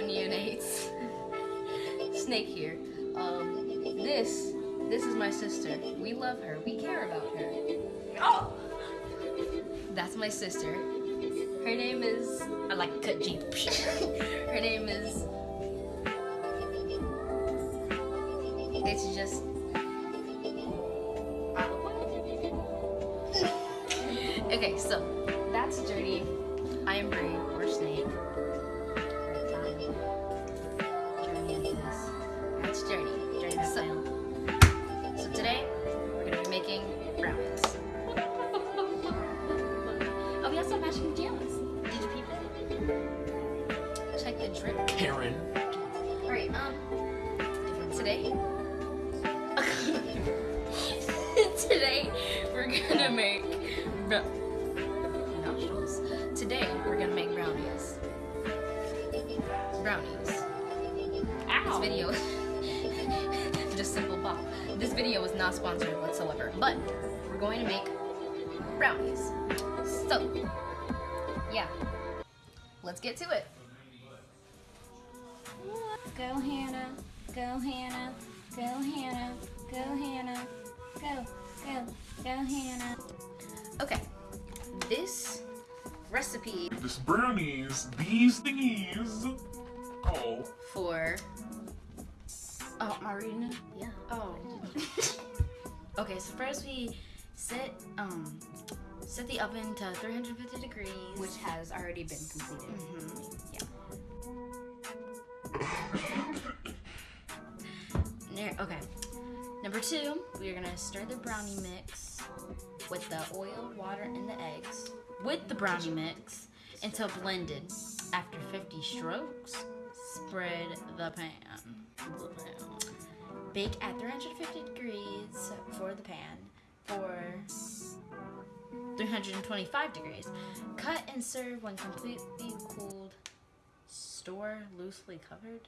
neonates. Snake here. Um, this, this is my sister. We love her. We care about her. Oh! That's my sister. Her name is. I like cut jeep. her name is. It's just. okay, so that's dirty. I am Bree or Snake. Matching pajamas. Did you peep it? Check the drip. Karen. All right. Um. Today. today we're gonna make. nostrils. Today we're gonna make brownies. Brownies. This video. just simple pop. This video is not sponsored whatsoever, but we're going to make brownies. So, yeah. Let's get to it. Go Hannah, go Hannah, go Hannah, go Hannah, go, go, go Hannah. Okay. This recipe This brownies, these thingies. Oh. for Oh, am I reading it? yeah. Oh. okay, so first we set um set the oven to 350 degrees. which has already been completed. Mhm. Ne- okay. Number two, we are gonna stir the brownie mix with the oil, water, and the eggs with the brownie mix until blended. After 50 strokes, spread. The pan. Bake at 350 degrees for the pan for 325 degrees. Cut and serve when completely cooled. Store loosely covered.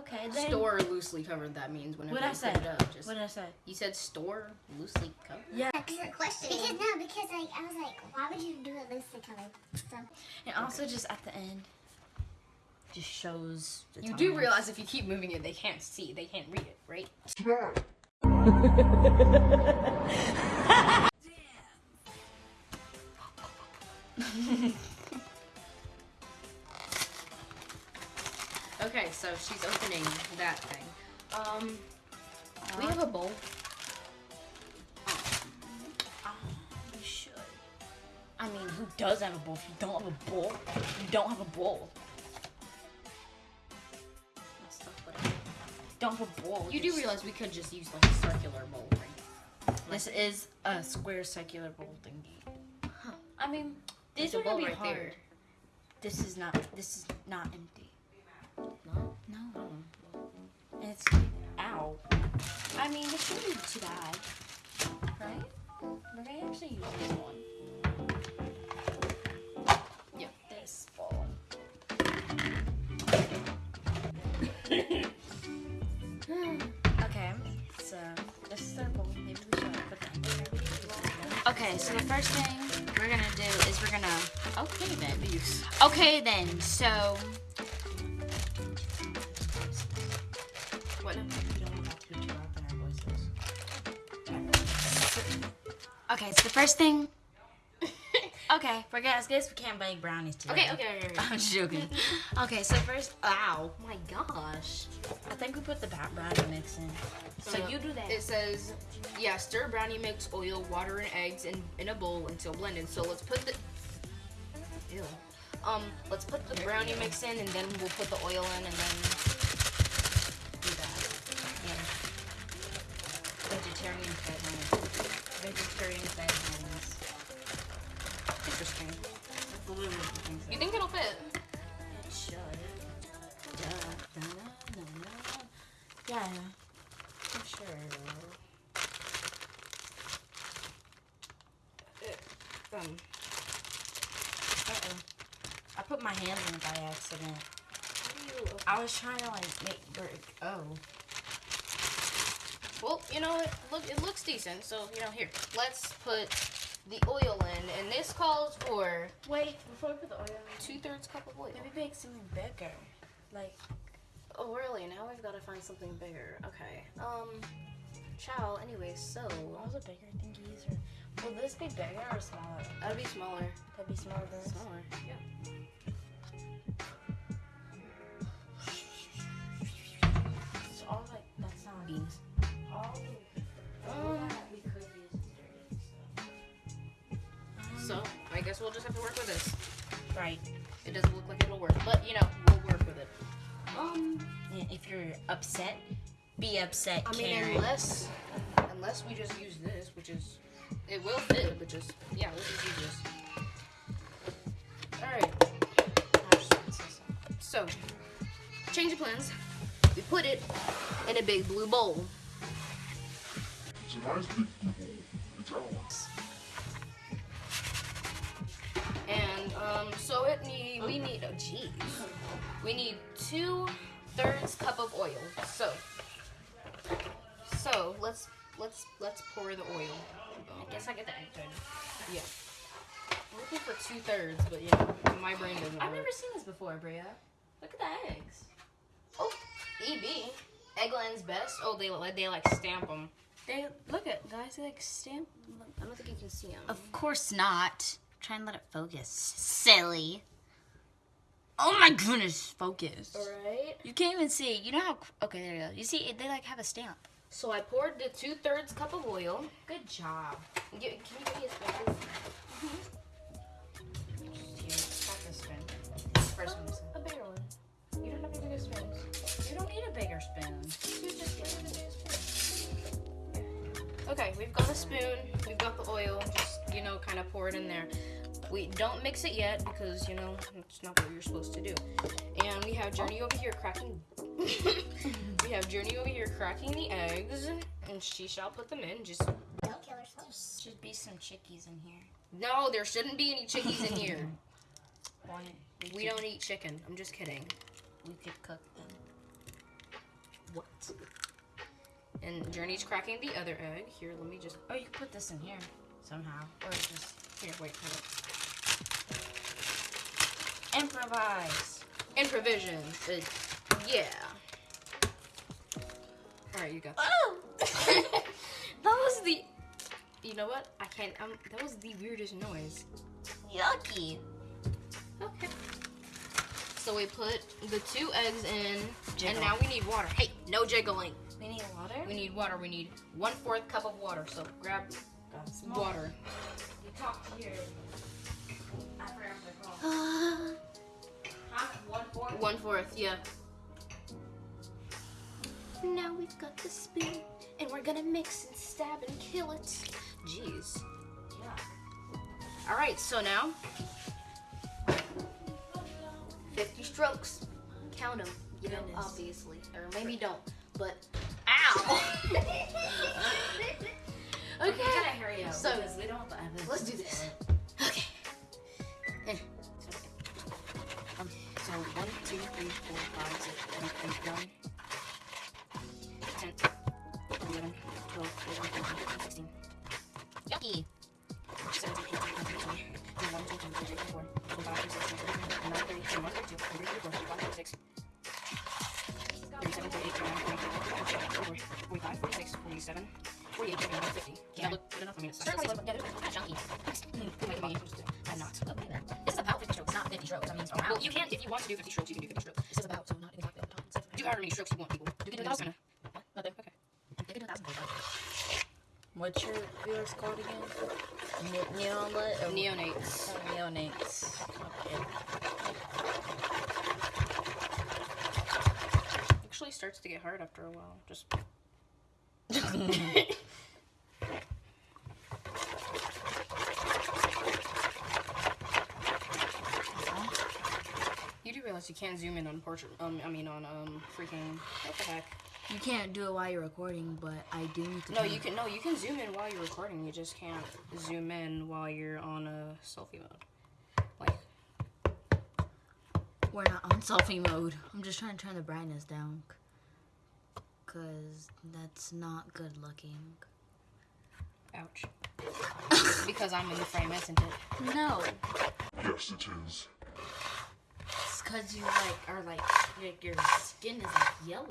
Okay, then. Store loosely covered. That means whenever What I you say? put it up, just What did I say? you said store loosely covered. Yeah. Excellent question. Because no, because like I was like, why would you do it loosely covered? So And also just at the end, just shows. The You do realize if you keep moving it, they can't see, they can't read it, right? Okay, so she's opening that thing. Um, we have a bowl. You should. I mean, who does have a bowl? If you don't have a bowl, you don't have a bowl. That's tough, whatever. Don't have a bowl. You do realize we could just use like a circular bowl, right? this is a square circular bowl thingy. I mean, these a are gonna be right hard. there. This is not. This is not empty. No? No. Oh. And it's. Ow. I mean, this shouldn't be too bad. Right? We're gonna actually use this one. Yeah. This bowl. okay, so this is our bowl. Maybe we should put that in there. Okay, so the first thing we're gonna do is we're gonna. Okay then. Okay then, so. What? Okay, so the first thing. okay, forget. I guess we can't bake brownies today. Okay, okay, okay. okay. I'm joking. Okay, so first, ow. My gosh. I think we put the brownie mix in. So you do that. It says, yeah, stir brownie mix, oil, water, and eggs in, in a bowl until blended. So let's put the. Ew. Um, let's put the brownie mix in, and then we'll put the oil in, and then do that. Yeah. Vegetarian friends. Vegetarian friends. Interesting. That's literally what the thing says. You think it'll fit? Yeah, for sure. Um, Uh-oh. I put my hands in it by accident. I was trying to like make work. Oh. Well, you know, it look it looks decent. So you know, here, let's put the oil in, and this calls for Wait, before we put the oil in, two thirds cup of oil. maybe bake something bigger. Like, Oh, really? Now we've got to find something bigger. Okay. Um, Chow, Anyway, so. What was the bigger thingies are. Will this be bigger or smaller? That'd be smaller. That'd be smaller than this. Smaller, yeah. It's all like, that's not. Beans. All Um, we could use is so, I guess we'll just have to work with this. Right. It doesn't look like it'll work, but, you know, we'll work with it. Um, if you're upset, be upset, I mean, Karen. unless, unless we just use this, which is, it will fit, but just, yeah, let's just use this. Alright, so, change of plans. We put it in a big blue bowl. It's a nice big blue bowl. It's ours. And um, so it need we need oh jeez, we need two thirds cup of oil. So so let's let's let's pour the oil. I guess I get the egg turn. Yeah, I'm looking for two thirds, but yeah, my brain doesn't I've work. never seen this before, Bria. Look at the eggs. Oh, EB, Eggland's best. Oh, they like they like stamp them. They look at guys. They like stamp. I don't think you can see them. Of course not. Try and let it focus. Silly. Oh my goodness, focus. All right. You can't even see. You know how? Okay, there you go. You see, they like have a stamp. So I poured the two thirds cup of oil. Good job. Can you give me a spoon? Mm-hmm. spoon. First one. is- oh, A bigger one. You don't have any bigger spoons. You don't need a bigger spoon. You just give me the bigger spoon. Okay, we've got a spoon. We've got the oil. Just you know, kind of pour it in there. We don't mix it yet because you know it's not what you're supposed to do. And we have Journey over here cracking. we have Journey over here cracking the eggs, and she shall put them in. Just Don't kill herself. Should be some chickies in here. no, there shouldn't be any chickies in here. Why? We don't eat chicken. I'm just kidding. We could cook them. What? And Journey's cracking the other egg. Here, let me just. Oh, you could put this in here somehow, or just Here, wait. Hold improvise. on. Improvision. Uh, yeah. All right, you got. Oh, that was the. You know what? I can't. Um, that was the weirdest noise. yucky. Okay. So we put the two eggs in, Jiggle. and now we need water. Hey, no jiggling. We need water. We need water. We need one fourth cup of water. So grab water. You talk to your. One fourth. One fourth, yeah. Now we've got the spoon, and we're gonna mix and stab and kill it. Jeez. Yeah. All right, so now 50 strokes. Count them, you know, Goodness. obviously, or maybe don't. But Ow. do 50 strokes, you can do 50 strokes. This is about, so not exactly on top. It's Do however many strokes you want, people. You can do a Just thousand. kinda- Nothing. Okay. They can do a thousand. What's your viewers called again? Ne- Neonate? or- Neonates. Oh, neonates. Okay. Actually starts to get hard after a while. Just. You do realize you can't zoom in on portrait. Um, I mean on um freaking what the heck? You can't do it while you're recording, but I do need to. No, turn- you can. No, you can zoom in while you're recording. You just can't zoom in while you're on a selfie mode. Like, We're not on selfie mode. I'm just trying to turn the brightness down. Cause that's not good looking. ouch. because I'm in the frame, isn't it? No. Yes, it is. Cause you like are like your, your skin is like yellow.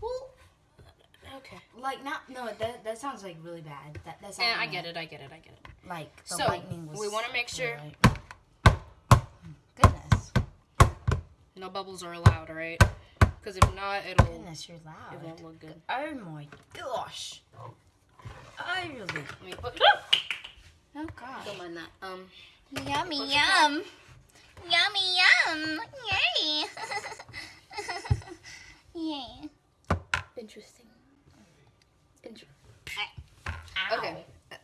Well, okay. Like not no that that sounds like really bad. That that's And I get it. I get it. I get it. Like the So, lightning was. we wanna make sure- Right. Goodness, No bubbles are allowed, all right? Because if not, it'll goodness, you're loud. it won't look good. Oh my gosh. I really. Let me put. Oh gosh. Don't mind that. Um. Yummy yum. Yummy yum. Yay. Yay. Interesting. Inter- Ow. okay. Uh,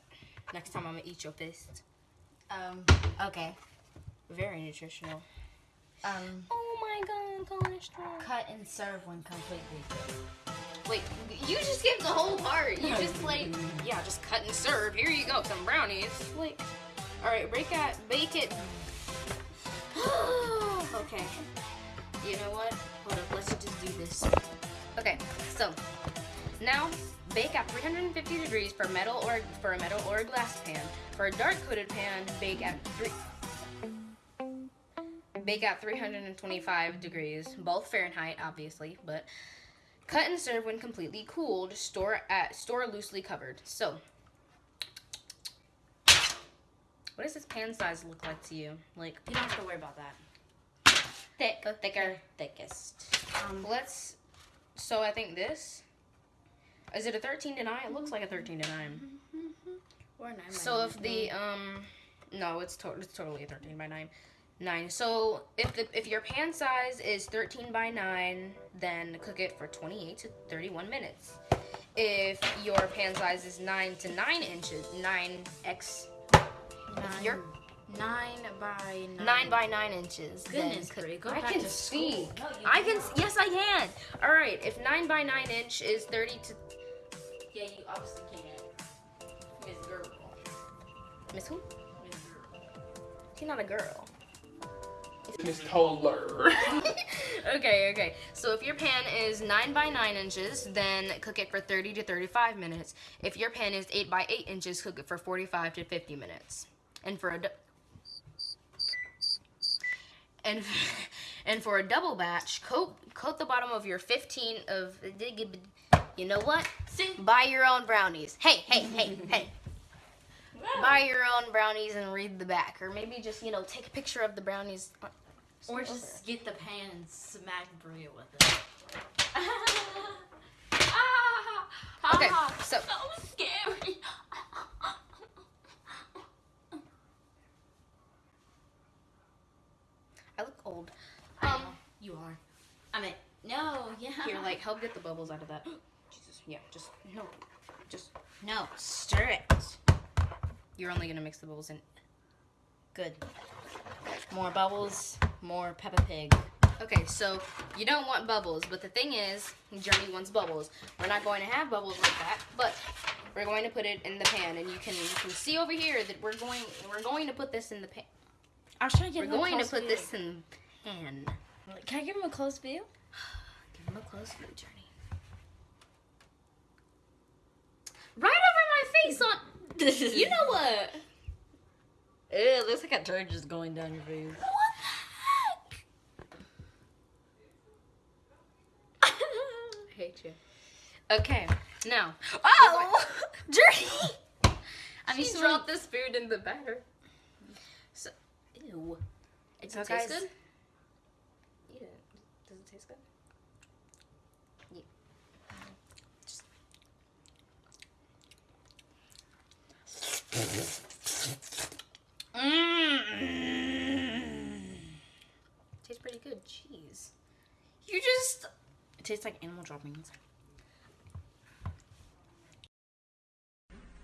Next time I'm gonna eat your fist. Um. Okay. Very nutritional. Um. Oh my god, cholesterol. Cut and serve when completely good. Wait, you just skipped the whole part. You just like, yeah, just cut and serve. Here you go, some brownies. Like, all right, break that, bake it. okay. You know what? Hold up, let's just do this. Okay, so now bake at 350 degrees for metal or for a metal or a glass pan. For a dark coated pan, bake at three. Bake at 325 degrees, both Fahrenheit, obviously, but Cut and serve when completely cooled. Store at store loosely covered. So, what does this pan size look like to you? Like You don't have to worry about that. thick, thicker, thickest. Um. Let's. So I think this. Is it a 13 to 9? It looks like a 13 to 9. Or nine. So if the um, no, it's to- it's totally a 13 by 9. 9. So if the if your pan size is 13 by 9, then cook it for 28 to 31 minutes. If your pan size is 9 to 9 inches, 9x nine, you're- nine by nine. 9 by 9 inches. Goodness, cook- Brie, go I back can to see. school. No, you I can. s- Yes, I can. All right. If 9 by 9 inch is 30 to Yeah, you obviously can't. Miss Girl. Miss who? Miss Girl. She's not a girl. Miss Toller. okay, okay. So if your pan is 9 by 9 inches, then cook it for 30 to 35 minutes. If your pan is 8 by 8 inches, cook it for 45 to 50 minutes. And for a and and for a double batch, coat coat the bottom of your 15 of you know what? Buy your own brownies. Hey, hey, hey, hey. Buy your own brownies and read the back, or maybe just you know take a picture of the brownies. Or just get the pan and smack Bria with it. Ah! Okay, ah! so So scary. I look old. Um, Um, you are. I mean, no, yeah. here, like help get the bubbles out of that. Jesus, yeah, just no, just no, stir it. you're only gonna mix the bubbles in. Good. More bubbles, more Peppa Pig. Okay, so you don't want bubbles, but the thing is, Journey wants bubbles. We're not going to have bubbles like that, but we're going to put it in the pan, and you can you can see over here that we're going we're going to put this in the pan. I was trying to We're him a going to put view. this in the pan. Can I give him a close view? Give him a close view, Journey. Right over my face on. You know what? It looks like a turd just going down your face. What the heck? I hate you. Okay, now. Oh, Journey. I She mean, so dropped this food in the batter. So, ew. It So, does it taste guys- good? Eat it. Does it taste good? Yeah. Just- Mm. Tastes pretty good. Cheese. You just. It tastes like animal droppings.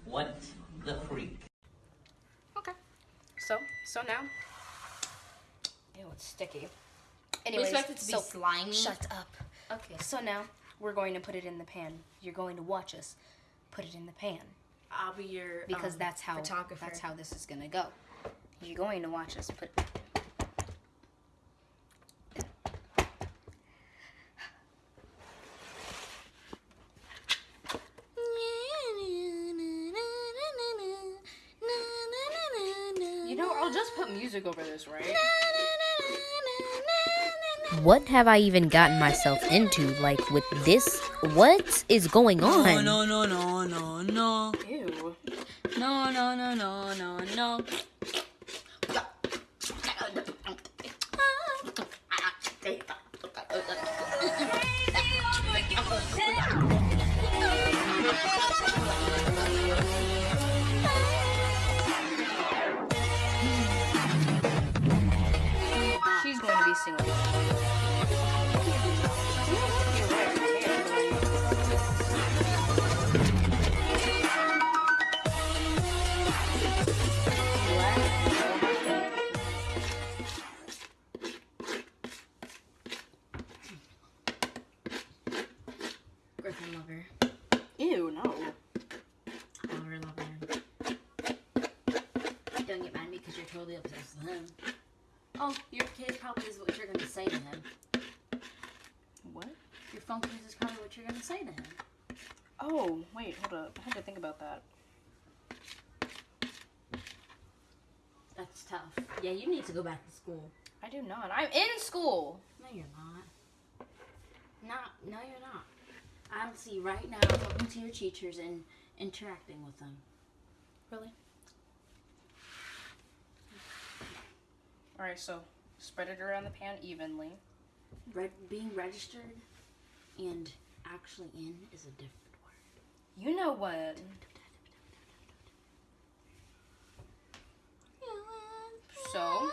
What the freak? Okay. So, so now. Ew, it's sticky. We Anyways, expect it to be slimy. shut up. Okay. So now we're going to put it in the pan. You're going to watch us put it in the pan I'll be your because um, that's how photographer. that's how this is gonna go. You're going to watch us put. You know, I'll just put music over this, right? What have I even gotten myself into? Like with this? What is going on? No, no, no, no, no. no. Ew. No, no, no, no, no, no. Say to him. What? Your phone kiss is probably what you're to say to him. Oh, wait, hold up. I had to think about that. That's tough. Yeah, you need to go back to school. I do not. I'm in school. No, you're not. Not. No, you're not. I'll see right now talking to your teachers and interacting with them. Really? Alright, so spread it around the pan evenly. Re- being registered and actually in is a different word. You know what? So?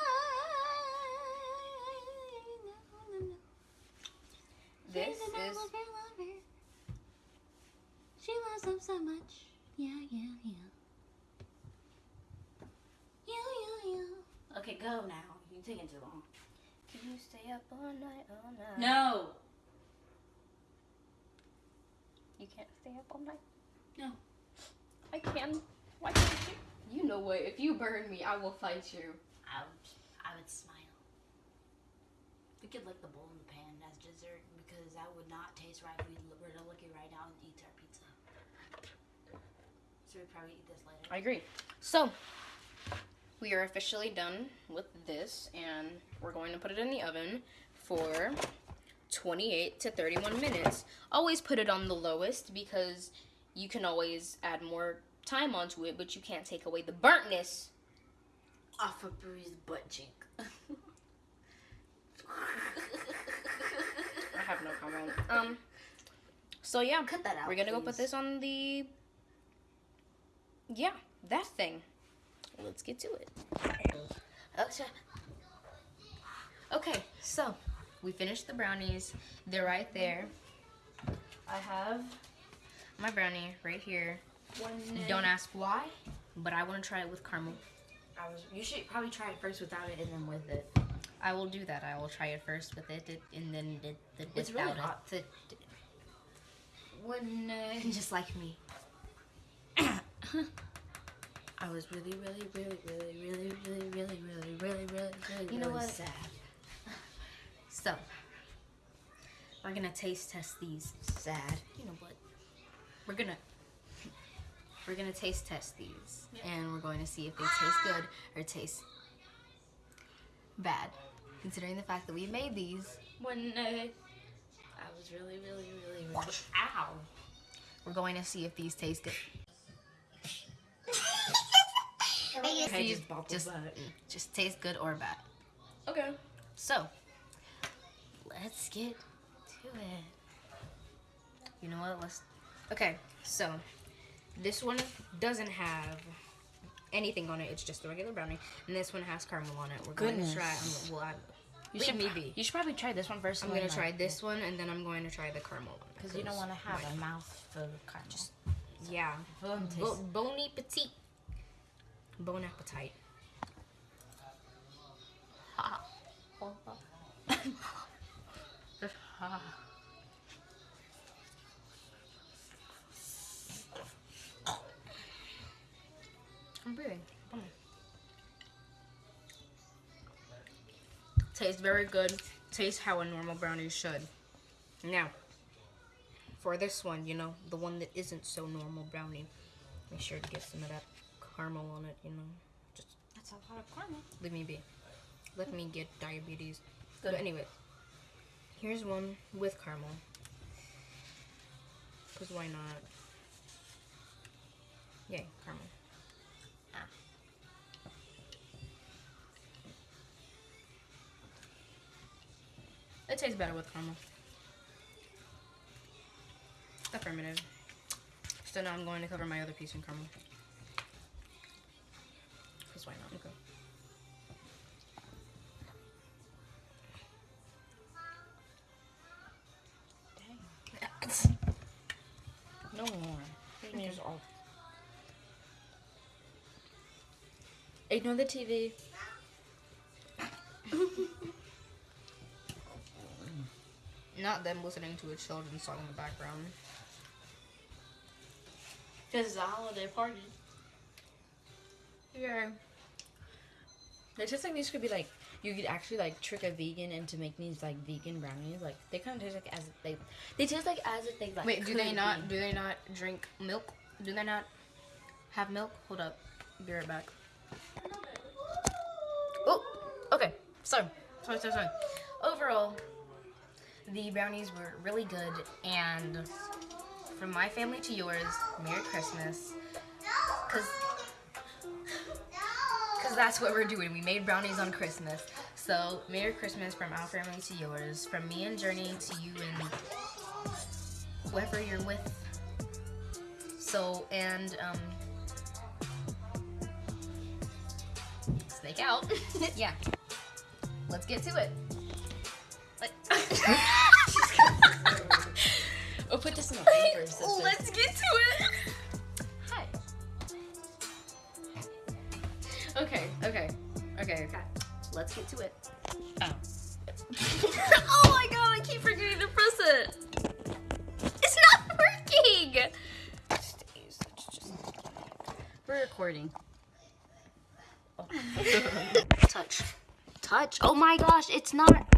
This is She loves him so much. Yeah, yeah, yeah. Yeah, yeah, yeah. Okay, go now. You're taking too long. Can you stay up all night, all night? No. You can't stay up all night? No. I can. Why can't you? You know what? If you burn me, I will fight you. I would, I would smile. We could lick the bowl in the pan as dessert because that would not taste right if we l- were to look it right now and eat our pizza. So we'd probably eat this later. I agree. So, we are officially done with this, and we're going to put it in the oven for 28 to 31 minutes. Always put it on the lowest because you can always add more time onto it, but you can't take away the burntness. Off of Bree's butt cheek. I have no comment. Um, so yeah, Cut that out. we're gonna go put this on the, yeah, that thing. Let's get to it. Shit. Okay, so we finished the brownies. They're right there. I have my brownie right here. Don't ask why, but I want to try it with caramel. I was. You should probably try it first without it and then with it. I will do that. I will try it first with it, it- and then the, the It's without really hot. it. When uh, just like me. I was really, really, really, really, really, really, really, really, really, really, really, You know really what? sad. So we're gonna taste test these. Sad. You know what? We're gonna we're gonna taste test these, and we're going to see if they taste good or taste bad. Considering the fact that we made these, One night, I was really, really, really, really. Ow. we're going to see if these taste good. I See just just, the mm, just taste good or bad. Okay. So let's get to it. You know what? Let's. Okay, so this one doesn't have anything on it. It's just a regular brownie, and this one has caramel on it. We're going to try. I'm, well, I, You leave should me be. You should probably try this one first. I'm gonna try this one, and then I'm going to try the caramel one. because you don't want to have a mouth full of caramel. Just Yeah. go and taste. Bo- bon appetit. Bon appetit. I'm breathing. Tastes very good. Tastes how a normal brownie should. Now, for this one, you know, the one that isn't so normal brownie, make sure to get some of that caramel on it, you know. Just That's a lot of caramel. leave me be. Let me get diabetes. Good. But anyway, Here's one with caramel. Because why not? Yay, caramel. Ah. It tastes better with caramel. Affirmative. So now I'm going to cover my other piece in caramel. Because why not? Okay. No more. Here's all. Ignore the TV. Not them listening to a children's song in the background. Because it's a holiday party. Yeah. It tastes like these could be like you could actually like trick a vegan into making these like vegan brownies. Like they kind of taste like as if they they taste like as if they like. Wait, do they not? be. Do they not drink milk? Do they not have milk? Hold up, be right back. Oh, okay. So, sorry, sorry, sorry. Overall, the brownies were really good, and from my family to yours, Merry Christmas. Cause, Cause that's what we're doing. We made brownies on Christmas. So, Merry Christmas from our family to yours, from me and Journey to you and whoever you're with. So, and, um, snake out. yeah. Let's get to it. Let- put this in the paper. Let's get to it. Okay. Let's get to it. Oh. oh my god, I keep forgetting to press it. It's not working. We're recording. Oh. Touch. Touch. Oh my gosh, it's not.